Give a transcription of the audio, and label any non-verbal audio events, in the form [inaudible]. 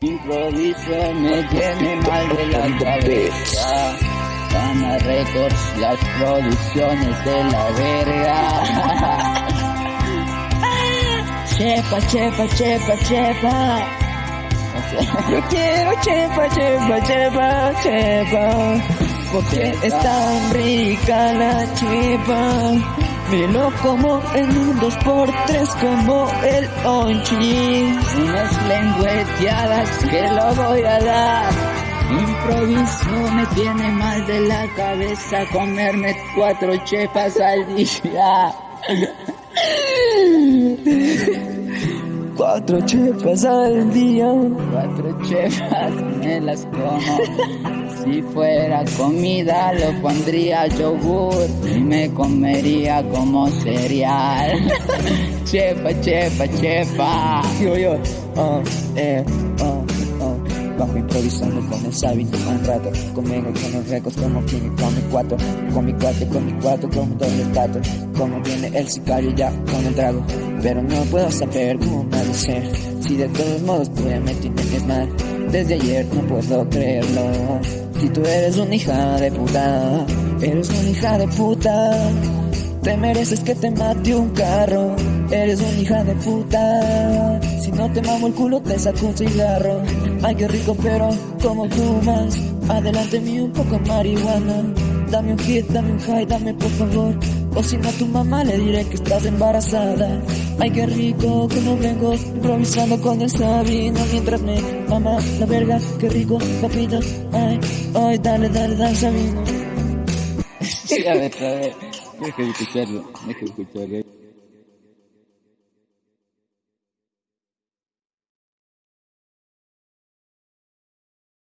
Improviso me tiene mal de la cabeza. Gana récords las producciones de la verga. chepa, chepa, chepa, chepa. Yo quiero chepa, chepa, chepa, chepa. Porque es tan rica la chepa. Me lo como en un dos por tres como el onchi. Unas lengüeteadas que lo voy a dar. Improviso me tiene mal de la cabeza comerme cuatro chepas al día. [laughs] Cuatro chepas al día. Cuatro chepas [laughs] me las como. Si fuera comida lo pondría yogur y me comería como cereal. [laughs] chepa, chepa, chepa. Yo, yo, oh, eh, oh, oh. Bajo improvisando con el sábito un rato Conmigo con los recos como quien con mi cuatro Con mi cuatro, con mi cuatro, como doble plato Como viene el sicario ya con el trago Pero no puedo saber cómo Si de todos modos tú me tienes mal Desde ayer no puedo creerlo si tú eres una hija de puta, eres una hija de puta. Te mereces que te mate un carro, eres una hija de puta. Si no te mamo el culo, te saco un cigarro. Ay, qué rico, pero como más. Adelante mío un poco marihuana. Dame un hit, dame un high, dame por favor. O si no a tu mamá le diré que estás embarazada. Ay, qué rico, como vengo improvisando con el sabino mientras me mama la verga. Qué rico, papito. Ay, ay, dale, dale, dale, sabino. Sí, a ver, a ver. Deja de escucharlo, deja de escucharlo.